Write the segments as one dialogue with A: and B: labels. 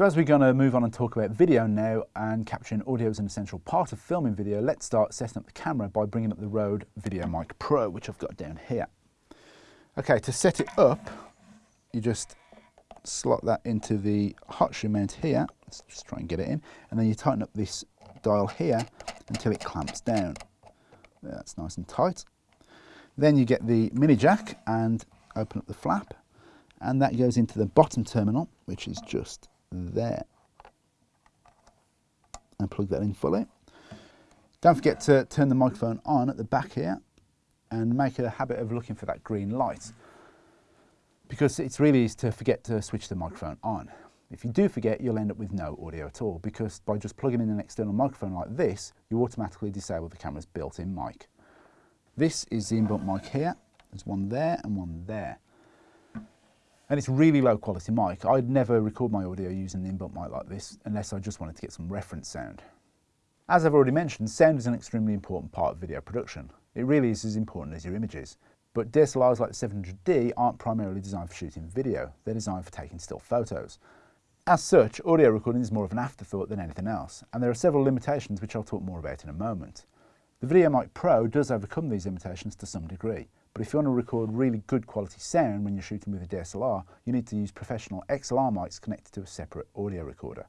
A: So as we're going to move on and talk about video now and capturing audio is an essential part of filming video, let's start setting up the camera by bringing up the Rode VideoMic Pro, which I've got down here. Okay, to set it up, you just slot that into the hot shoe mount here. Let's just try and get it in. And then you tighten up this dial here until it clamps down. That's nice and tight. Then you get the mini jack and open up the flap and that goes into the bottom terminal, which is just there. And plug that in fully. Don't forget to turn the microphone on at the back here and make a habit of looking for that green light because it's really easy to forget to switch the microphone on. If you do forget, you'll end up with no audio at all because by just plugging in an external microphone like this, you automatically disable the camera's built-in mic. This is the inbuilt mic here. There's one there and one there and it's really low quality mic. I'd never record my audio using an inbuilt mic like this unless I just wanted to get some reference sound. As I've already mentioned, sound is an extremely important part of video production. It really is as important as your images. But DSLRs like the 700D aren't primarily designed for shooting video, they're designed for taking still photos. As such, audio recording is more of an afterthought than anything else, and there are several limitations which I'll talk more about in a moment. The VideoMic Pro does overcome these limitations to some degree, but if you want to record really good quality sound when you're shooting with a DSLR, you need to use professional XLR mics connected to a separate audio recorder.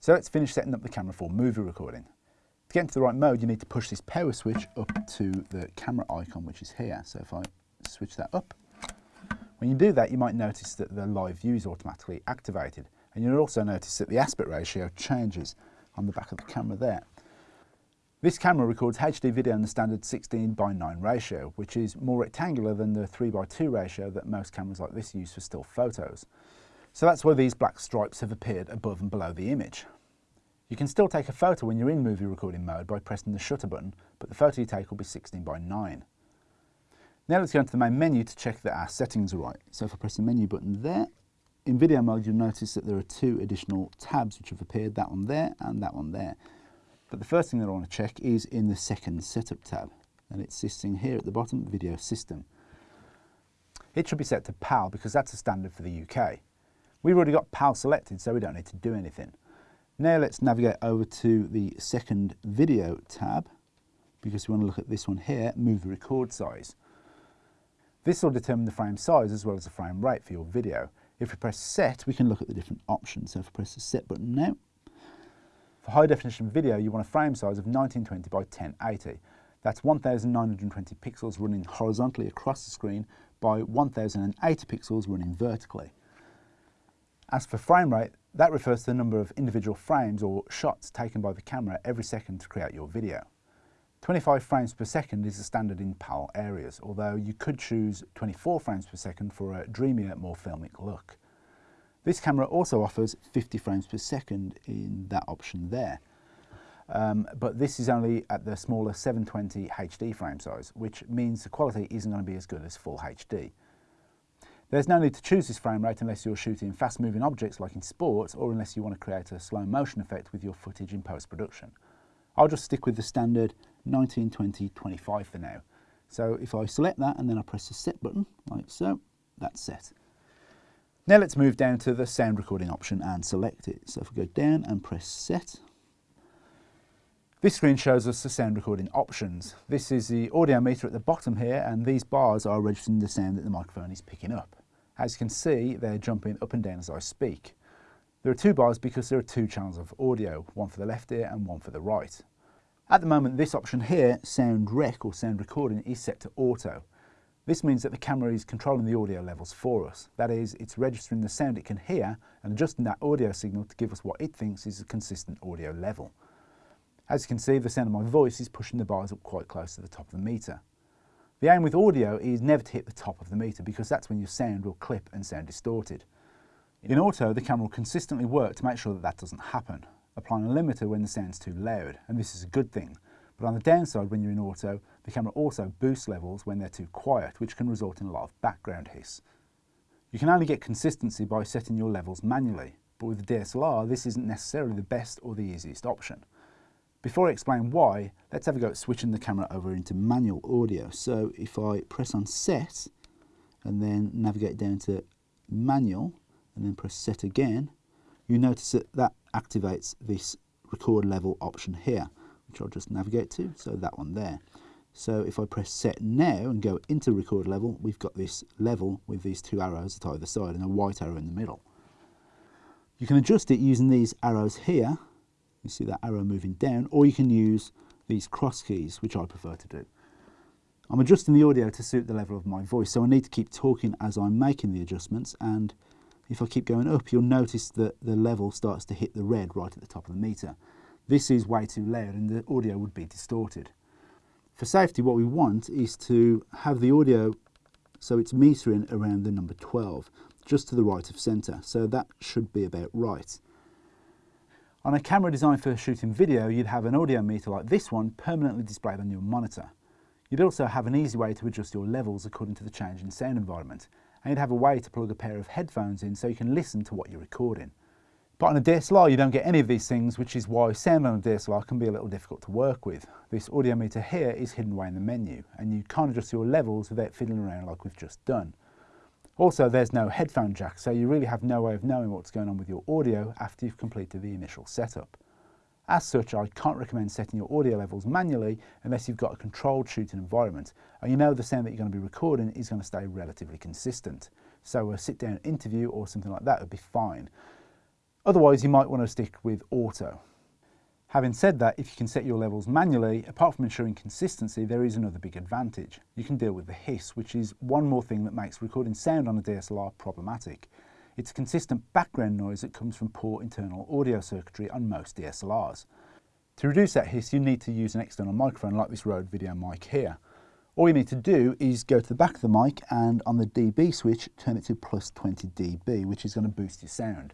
A: So let's finish setting up the camera for movie recording. To get into the right mode, you need to push this power switch up to the camera icon, which is here. So if I switch that up, when you do that, you might notice that the live view is automatically activated. And you'll also notice that the aspect ratio changes on the back of the camera there. This camera records HD video in the standard 16 by 9 ratio, which is more rectangular than the 3 by 2 ratio that most cameras like this use for still photos. So that's why these black stripes have appeared above and below the image. You can still take a photo when you're in movie recording mode by pressing the shutter button, but the photo you take will be 16 by 9. Now let's go into the main menu to check that our settings are right. So if I press the menu button there, in video mode you'll notice that there are two additional tabs which have appeared, that one there and that one there. But the first thing that I want to check is in the second setup tab and it's sitting here at the bottom, video system. It should be set to PAL because that's a standard for the UK. We've already got PAL selected so we don't need to do anything. Now let's navigate over to the second video tab because we want to look at this one here, move the record size. This will determine the frame size as well as the frame rate for your video. If we press set, we can look at the different options. So if we press the set button now, for high definition video, you want a frame size of 1920 by 1080. That's 1920 pixels running horizontally across the screen by 1080 pixels running vertically. As for frame rate, that refers to the number of individual frames or shots taken by the camera every second to create your video. 25 frames per second is the standard in PAL areas, although you could choose 24 frames per second for a dreamier, more filmic look. This camera also offers 50 frames per second in that option there. Um, but this is only at the smaller 720 HD frame size, which means the quality isn't going to be as good as full HD. There's no need to choose this frame rate unless you're shooting fast moving objects like in sports or unless you want to create a slow motion effect with your footage in post-production. I'll just stick with the standard 1920-25 for now. So if I select that and then I press the set button like so, that's set. Now let's move down to the sound recording option and select it. So if we go down and press set, this screen shows us the sound recording options. This is the audio meter at the bottom here and these bars are registering the sound that the microphone is picking up. As you can see, they're jumping up and down as I speak. There are two bars because there are two channels of audio, one for the left ear and one for the right. At the moment, this option here, sound rec or sound recording, is set to auto. This means that the camera is controlling the audio levels for us. That is, it's registering the sound it can hear and adjusting that audio signal to give us what it thinks is a consistent audio level. As you can see, the sound of my voice is pushing the bars up quite close to the top of the meter. The aim with audio is never to hit the top of the meter because that's when your sound will clip and sound distorted. In auto, the camera will consistently work to make sure that that doesn't happen, applying a limiter when the sound's too loud, and this is a good thing. But on the downside, when you're in auto, the camera also boosts levels when they're too quiet, which can result in a lot of background hiss. You can only get consistency by setting your levels manually, but with the DSLR, this isn't necessarily the best or the easiest option. Before I explain why, let's have a go at switching the camera over into manual audio. So if I press on set and then navigate down to manual and then press set again, you notice that that activates this record level option here, which I'll just navigate to, so that one there. So if I press set now and go into record level, we've got this level with these two arrows at either side and a white arrow in the middle. You can adjust it using these arrows here. You see that arrow moving down, or you can use these cross keys, which I prefer to do. I'm adjusting the audio to suit the level of my voice, so I need to keep talking as I'm making the adjustments. And if I keep going up, you'll notice that the level starts to hit the red right at the top of the meter. This is way too loud and the audio would be distorted. For safety, what we want is to have the audio so it's metering around the number 12, just to the right of centre. So that should be about right. On a camera designed for shooting video, you'd have an audio meter like this one permanently displayed on your monitor. You'd also have an easy way to adjust your levels according to the change in sound environment, and you'd have a way to plug a pair of headphones in so you can listen to what you're recording. But on a DSLR you don't get any of these things, which is why sound on a DSLR can be a little difficult to work with. This audio meter here is hidden away in the menu, and you can't adjust your levels without fiddling around like we've just done. Also, there's no headphone jack, so you really have no way of knowing what's going on with your audio after you've completed the initial setup. As such, I can't recommend setting your audio levels manually unless you've got a controlled shooting environment and you know the sound that you're going to be recording is going to stay relatively consistent. So a sit down interview or something like that would be fine. Otherwise, you might want to stick with auto. Having said that, if you can set your levels manually, apart from ensuring consistency, there is another big advantage. You can deal with the hiss, which is one more thing that makes recording sound on a DSLR problematic. It's a consistent background noise that comes from poor internal audio circuitry on most DSLRs. To reduce that hiss, you need to use an external microphone like this Rode video mic here. All you need to do is go to the back of the mic and on the dB switch, turn it to plus 20 dB, which is going to boost your sound.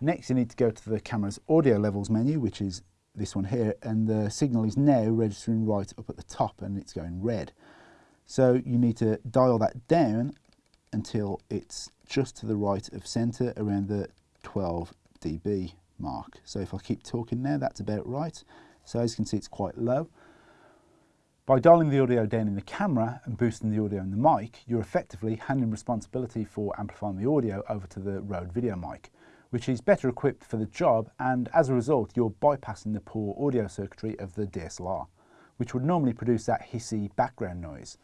A: Next, you need to go to the camera's audio levels menu, which is this one here, and the signal is now registering right up at the top and it's going red. So you need to dial that down until it's just to the right of centre around the 12 dB mark. So if I keep talking now, that's about right. So as you can see, it's quite low. By dialing the audio down in the camera and boosting the audio in the mic, you're effectively handing responsibility for amplifying the audio over to the Rode video mic, which is better equipped for the job and as a result you're bypassing the poor audio circuitry of the DSLR, which would normally produce that hissy background noise.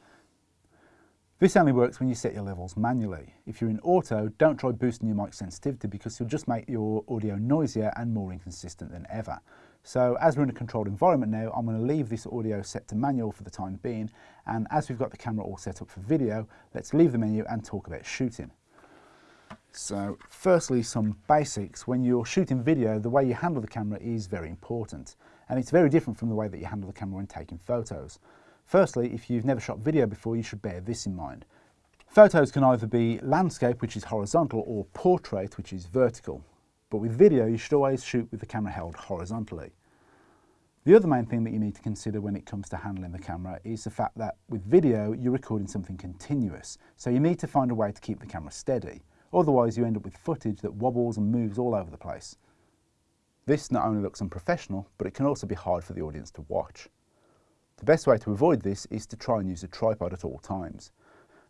A: This only works when you set your levels manually. If you're in auto, don't try boosting your mic sensitivity because you'll just make your audio noisier and more inconsistent than ever. So as we're in a controlled environment now, I'm going to leave this audio set to manual for the time being. And as we've got the camera all set up for video, let's leave the menu and talk about shooting. So firstly, some basics. When you're shooting video, the way you handle the camera is very important. And it's very different from the way that you handle the camera when taking photos. Firstly, if you've never shot video before, you should bear this in mind. Photos can either be landscape, which is horizontal, or portrait, which is vertical. But with video, you should always shoot with the camera held horizontally. The other main thing that you need to consider when it comes to handling the camera is the fact that with video, you're recording something continuous. So you need to find a way to keep the camera steady. Otherwise, you end up with footage that wobbles and moves all over the place. This not only looks unprofessional, but it can also be hard for the audience to watch. The best way to avoid this is to try and use a tripod at all times.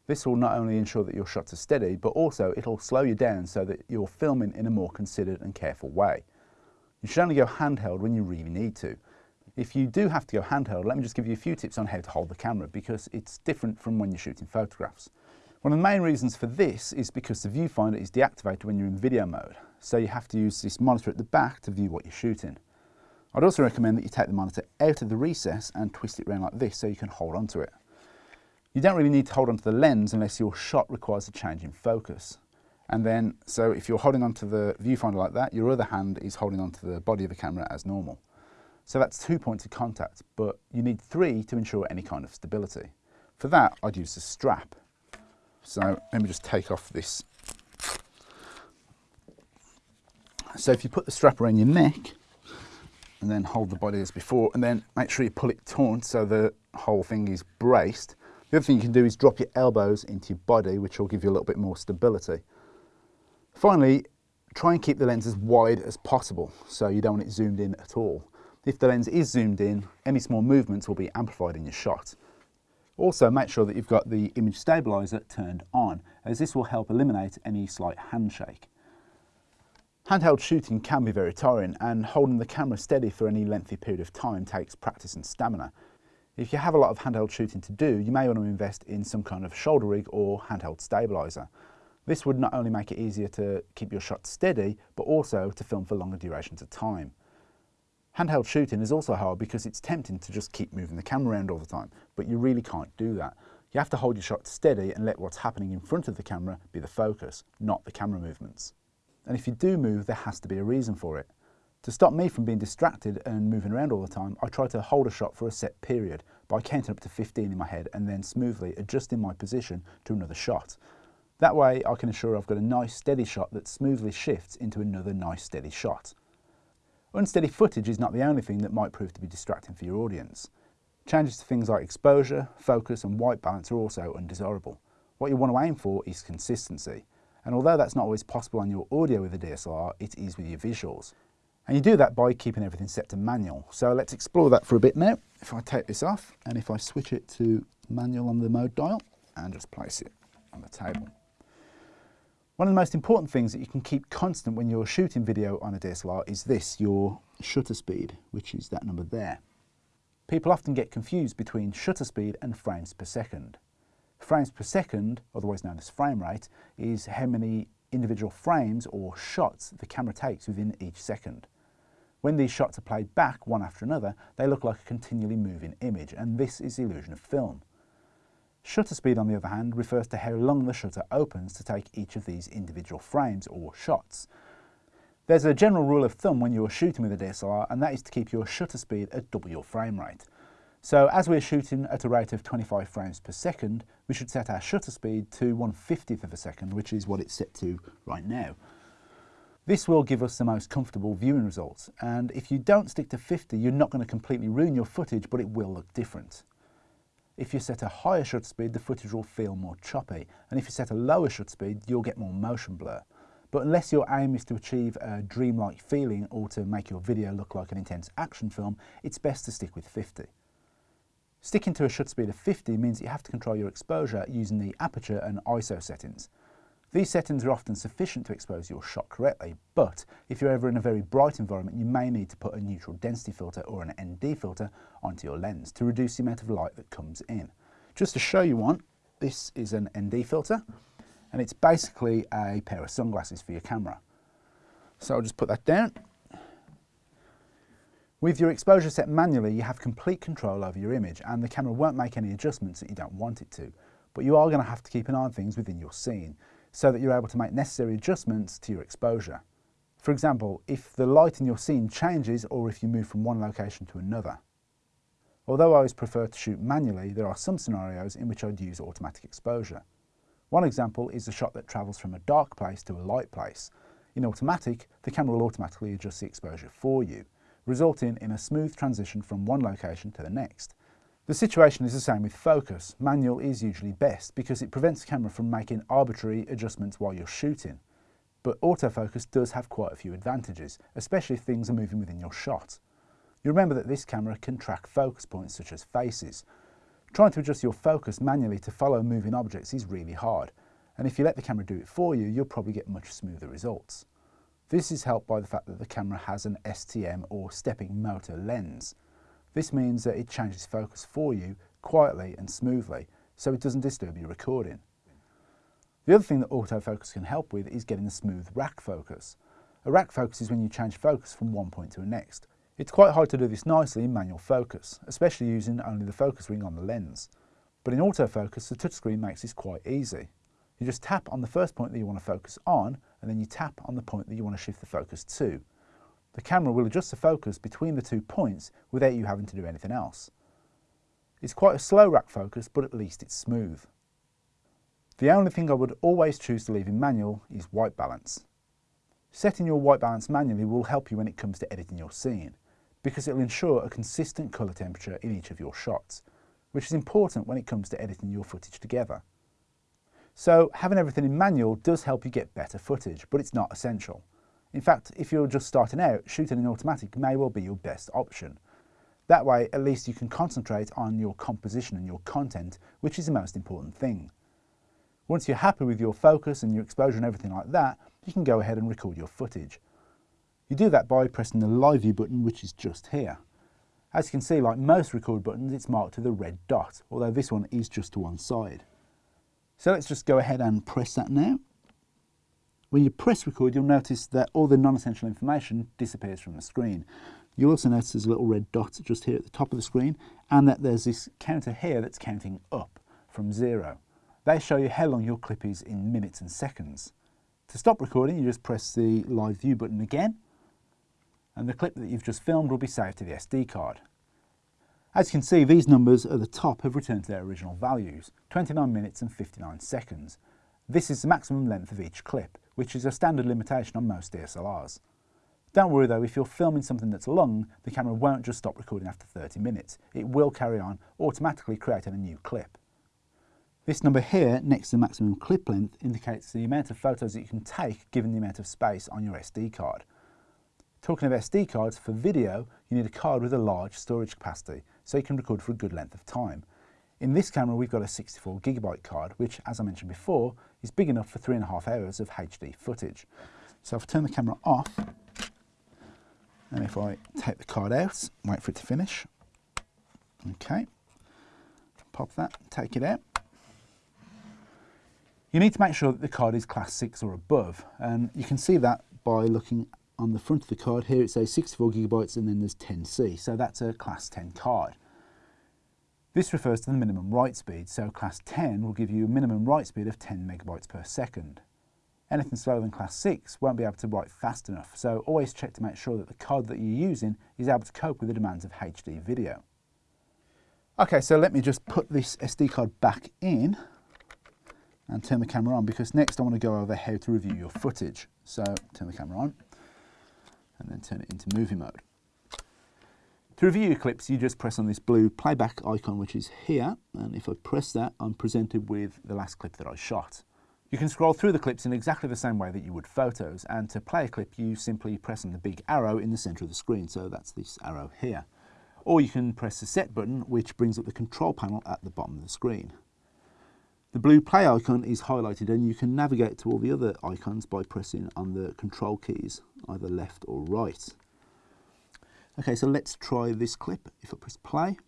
A: This will not only ensure that your shots are steady, but also it'll slow you down so that you're filming in a more considered and careful way. You should only go handheld when you really need to. If you do have to go handheld, let me just give you a few tips on how to hold the camera because it's different from when you're shooting photographs. One of the main reasons for this is because the viewfinder is deactivated when you're in video mode, so you have to use this monitor at the back to view what you're shooting. I'd also recommend that you take the monitor out of the recess and twist it around like this so you can hold onto it. You don't really need to hold onto the lens unless your shot requires a change in focus. And then, so if you're holding onto the viewfinder like that, your other hand is holding onto the body of the camera as normal. So that's two points of contact, but you need three to ensure any kind of stability. For that, I'd use a strap. So let me just take off this. So if you put the strap around your neck, and then hold the body as before and then make sure you pull it taut so the whole thing is braced. The other thing you can do is drop your elbows into your body which will give you a little bit more stability. Finally, try and keep the lens as wide as possible so you don't want it zoomed in at all. If the lens is zoomed in, any small movements will be amplified in your shot. Also make sure that you've got the image stabilizer turned on as this will help eliminate any slight handshake. Handheld shooting can be very tiring and holding the camera steady for any lengthy period of time takes practice and stamina. If you have a lot of handheld shooting to do, you may want to invest in some kind of shoulder rig or handheld stabiliser. This would not only make it easier to keep your shot steady, but also to film for longer durations of time. Handheld shooting is also hard because it's tempting to just keep moving the camera around all the time, but you really can't do that. You have to hold your shot steady and let what's happening in front of the camera be the focus, not the camera movements. And if you do move, there has to be a reason for it. To stop me from being distracted and moving around all the time, I try to hold a shot for a set period by counting up to 15 in my head and then smoothly adjusting my position to another shot. That way I can ensure I've got a nice steady shot that smoothly shifts into another nice steady shot. Unsteady footage is not the only thing that might prove to be distracting for your audience. Changes to things like exposure, focus and white balance are also undesirable. What you want to aim for is consistency. And although that's not always possible on your audio with a DSLR, it is with your visuals. And you do that by keeping everything set to manual. So let's explore that for a bit now. If I take this off and if I switch it to manual on the mode dial and just place it on the table. One of the most important things that you can keep constant when you're shooting video on a DSLR is this, your shutter speed, which is that number there. People often get confused between shutter speed and frames per second. Frames per second, otherwise known as frame rate, is how many individual frames or shots the camera takes within each second. When these shots are played back one after another, they look like a continually moving image, and this is the illusion of film. Shutter speed, on the other hand, refers to how long the shutter opens to take each of these individual frames or shots. There's a general rule of thumb when you're shooting with a DSLR, and that is to keep your shutter speed at double your frame rate. So as we're shooting at a rate of 25 frames per second, we should set our shutter speed to 1 50th of a second, which is what it's set to right now. This will give us the most comfortable viewing results, and if you don't stick to 50, you're not going to completely ruin your footage, but it will look different. If you set a higher shutter speed, the footage will feel more choppy, and if you set a lower shutter speed, you'll get more motion blur. But unless your aim is to achieve a dreamlike feeling or to make your video look like an intense action film, it's best to stick with 50. Sticking to a shutter speed of 50 means you have to control your exposure using the aperture and ISO settings. These settings are often sufficient to expose your shot correctly, but if you're ever in a very bright environment, you may need to put a neutral density filter or an ND filter onto your lens to reduce the amount of light that comes in. Just to show you one, this is an ND filter, and it's basically a pair of sunglasses for your camera. So I'll just put that down with your exposure set manually, you have complete control over your image and the camera won't make any adjustments that you don't want it to. But you are going to have to keep an eye on things within your scene so that you're able to make necessary adjustments to your exposure. For example, if the light in your scene changes or if you move from one location to another. Although I always prefer to shoot manually, there are some scenarios in which I'd use automatic exposure. One example is a shot that travels from a dark place to a light place. In automatic, the camera will automatically adjust the exposure for you resulting in a smooth transition from one location to the next. The situation is the same with focus. Manual is usually best because it prevents the camera from making arbitrary adjustments while you're shooting. But autofocus does have quite a few advantages, especially if things are moving within your shot. You remember that this camera can track focus points such as faces. Trying to adjust your focus manually to follow moving objects is really hard, and if you let the camera do it for you, you'll probably get much smoother results. This is helped by the fact that the camera has an STM or stepping motor lens. This means that it changes focus for you quietly and smoothly so it doesn't disturb your recording. The other thing that autofocus can help with is getting a smooth rack focus. A rack focus is when you change focus from one point to the next. It's quite hard to do this nicely in manual focus, especially using only the focus ring on the lens. But in autofocus, the touchscreen makes this quite easy. You just tap on the first point that you want to focus on and then you tap on the point that you want to shift the focus to. The camera will adjust the focus between the two points without you having to do anything else. It's quite a slow rack focus, but at least it's smooth. The only thing I would always choose to leave in manual is white balance. Setting your white balance manually will help you when it comes to editing your scene, because it will ensure a consistent colour temperature in each of your shots, which is important when it comes to editing your footage together. So having everything in manual does help you get better footage, but it's not essential. In fact, if you're just starting out, shooting in automatic may well be your best option. That way, at least you can concentrate on your composition and your content, which is the most important thing. Once you're happy with your focus and your exposure and everything like that, you can go ahead and record your footage. You do that by pressing the live view button, which is just here. As you can see, like most record buttons, it's marked with a red dot, although this one is just to one side. So let's just go ahead and press that now. When you press record, you'll notice that all the non-essential information disappears from the screen. You'll also notice there's a little red dot just here at the top of the screen, and that there's this counter here that's counting up from zero. They show you how long your clip is in minutes and seconds. To stop recording, you just press the live view button again, and the clip that you've just filmed will be saved to the SD card. As you can see, these numbers at the top have returned to their original values, 29 minutes and 59 seconds. This is the maximum length of each clip, which is a standard limitation on most DSLRs. Don't worry though, if you're filming something that's long, the camera won't just stop recording after 30 minutes. It will carry on, automatically creating a new clip. This number here, next to the maximum clip length, indicates the amount of photos that you can take given the amount of space on your SD card. Talking of SD cards, for video, you need a card with a large storage capacity, so you can record for a good length of time. In this camera, we've got a 64 gigabyte card, which, as I mentioned before, is big enough for three and a half hours of HD footage. So if I turn the camera off, and if I take the card out, wait for it to finish, okay, pop that, take it out. You need to make sure that the card is class 6 or above, and you can see that by looking on the front of the card here it says 64 gigabytes and then there's 10C, so that's a class 10 card. This refers to the minimum write speed, so class 10 will give you a minimum write speed of 10 megabytes per second. Anything slower than class 6 won't be able to write fast enough, so always check to make sure that the card that you're using is able to cope with the demands of HD video. Okay, so let me just put this SD card back in and turn the camera on because next I want to go over how to review your footage. So turn the camera on and then turn it into movie mode. To review clips, you just press on this blue playback icon, which is here. And if I press that, I'm presented with the last clip that I shot. You can scroll through the clips in exactly the same way that you would photos. And to play a clip, you simply press on the big arrow in the center of the screen. So that's this arrow here. Or you can press the set button, which brings up the control panel at the bottom of the screen. The blue play icon is highlighted and you can navigate to all the other icons by pressing on the control keys, either left or right. Okay, so let's try this clip. If I press play,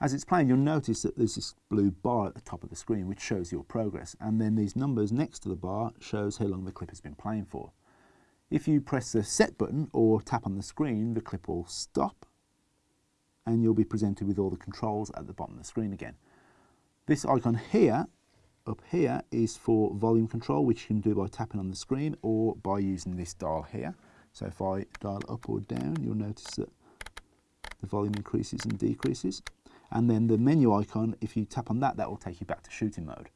A: as it's playing, you'll notice that there's this blue bar at the top of the screen which shows your progress, and then these numbers next to the bar shows how long the clip has been playing for. If you press the set button or tap on the screen, the clip will stop, and you'll be presented with all the controls at the bottom of the screen again. This icon here, up here, is for volume control, which you can do by tapping on the screen or by using this dial here. So if I dial up or down, you'll notice that the volume increases and decreases. And then the menu icon, if you tap on that, that will take you back to shooting mode.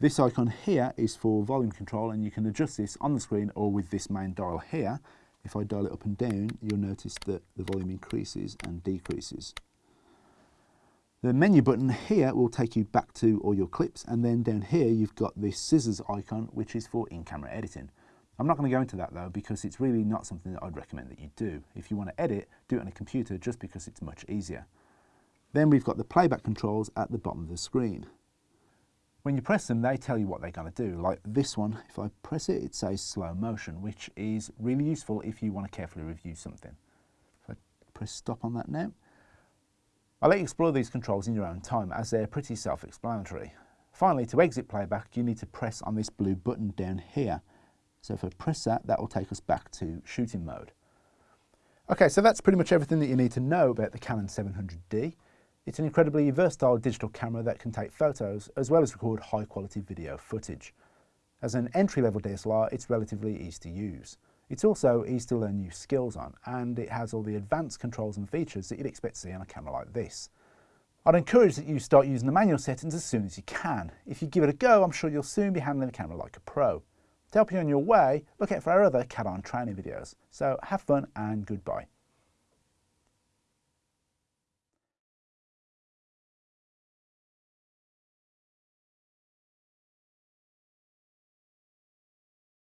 A: This icon here is for volume control and you can adjust this on the screen or with this main dial here. If I dial it up and down, you'll notice that the volume increases and decreases. The menu button here will take you back to all your clips and then down here you've got this scissors icon which is for in-camera editing. I'm not going to go into that though because it's really not something that I'd recommend that you do. If you want to edit, do it on a computer just because it's much easier. Then we've got the playback controls at the bottom of the screen. When you press them, they tell you what they're going to do. Like this one, if I press it, it says slow motion, which is really useful if you want to carefully review something. If I press stop on that now, I'll let you explore these controls in your own time as they're pretty self-explanatory. Finally, to exit playback, you need to press on this blue button down here. So if I press that, that will take us back to shooting mode. Okay, so that's pretty much everything that you need to know about the Canon 700D. It's an incredibly versatile digital camera that can take photos as well as record high quality video footage. As an entry-level DSLR, it's relatively easy to use. It's also easy to learn new skills on, and it has all the advanced controls and features that you'd expect to see on a camera like this. I'd encourage that you start using the manual settings as soon as you can. If you give it a go, I'm sure you'll soon be handling the camera like a pro. To help you on your way, look out for our other CAD-on training videos. So have fun and goodbye.